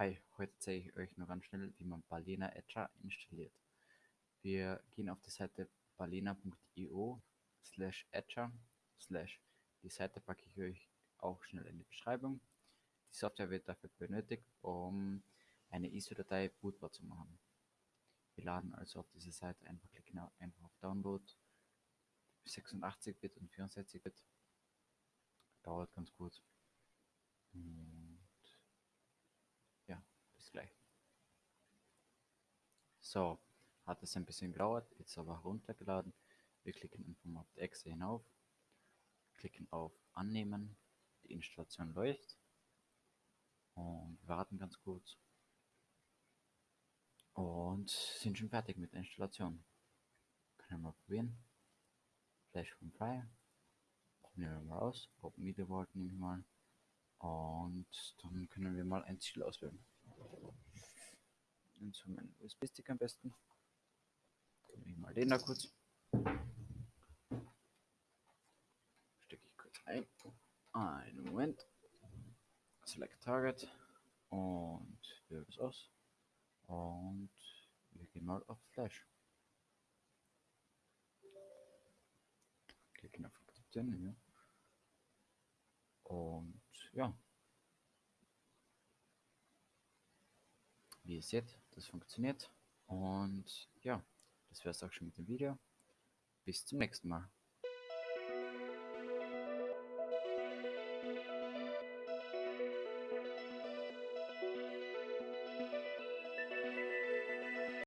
Hi, heute zeige ich euch nur ganz schnell, wie man Balena Etcher installiert. Wir gehen auf die Seite balena.io slash etcher slash. Die Seite packe ich euch auch schnell in die Beschreibung. Die Software wird dafür benötigt, um eine ISO-Datei bootbar zu machen. Wir laden also auf diese Seite einfach klicken einfach auf Download 86-Bit und 64-Bit. Dauert ganz. Und ja, gleich. So, hat es ein bisschen gedauert, jetzt aber heruntergeladen. Wir klicken auf die Exe hinauf, klicken auf Annehmen, die Installation läuft und warten ganz kurz und sind schon fertig mit der Installation. Können wir mal probieren. Flash from Fire. Nehmen wir mal aus. Open Media Vault nehme ich mal. Und dann können wir mal ein Ziel auswählen. Und so meinen USB-Stick am besten. Nehme ich mal den da kurz. Stecke ich kurz ein. Einen Moment. Select Target. Und wähle es aus. Und wir gehen mal auf Flash. Klicken auf Akzeptieren hier. Und ja. Wie ihr seht, das funktioniert. Und ja, das wäre es auch schon mit dem Video. Bis zum nächsten Mal.